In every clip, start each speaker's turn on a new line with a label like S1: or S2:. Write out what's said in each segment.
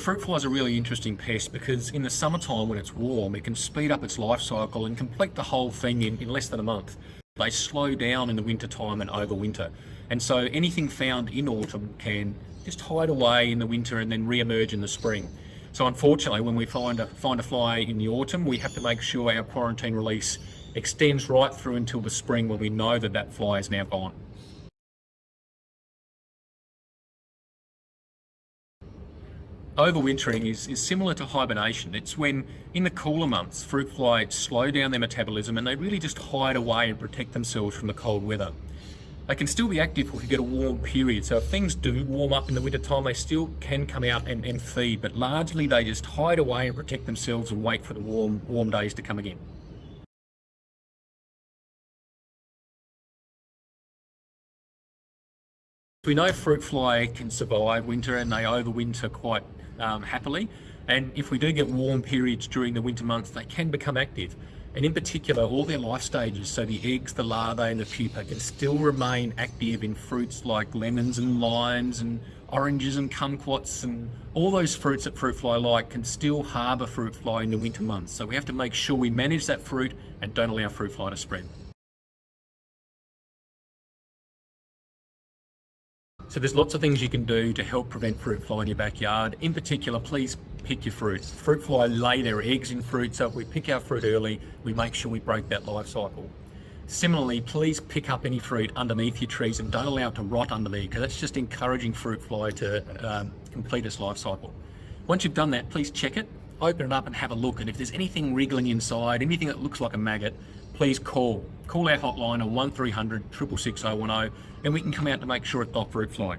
S1: Fruit fly is a really interesting pest because in the summertime when it's warm, it can speed up its life cycle and complete the whole thing in, in less than a month. They slow down in the winter time and overwinter. And so anything found in autumn can just hide away in the winter and then re-emerge in the spring. So unfortunately, when we find a, find a fly in the autumn, we have to make sure our quarantine release extends right through until the spring when we know that that fly is now gone. Overwintering is, is similar to hibernation. It's when, in the cooler months, fruit flies slow down their metabolism and they really just hide away and protect themselves from the cold weather. They can still be active if we get a warm period. So if things do warm up in the winter time, they still can come out and, and feed, but largely they just hide away and protect themselves and wait for the warm, warm days to come again. We know fruit fly can survive winter and they overwinter quite um, happily. And if we do get warm periods during the winter months, they can become active. And in particular, all their life stages, so the eggs, the larvae and the pupa can still remain active in fruits like lemons and limes and oranges and kumquats and all those fruits that fruit fly like can still harbour fruit fly in the winter months. So we have to make sure we manage that fruit and don't allow fruit fly to spread. So there's lots of things you can do to help prevent fruit fly in your backyard. In particular, please pick your fruits. Fruit fly lay their eggs in fruit, so if we pick our fruit early, we make sure we break that life cycle. Similarly, please pick up any fruit underneath your trees and don't allow it to rot underneath because that's just encouraging fruit fly to um, complete its life cycle. Once you've done that, please check it, open it up and have a look. And if there's anything wriggling inside, anything that looks like a maggot, please call. Call our hotline on 1300 666 and we can come out to make sure it's not fruit fly.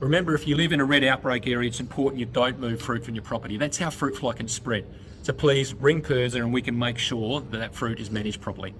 S1: Remember, if you live in a red outbreak area, it's important you don't move fruit from your property. That's how fruit fly can spread. So please ring PIRSA and we can make sure that that fruit is managed properly.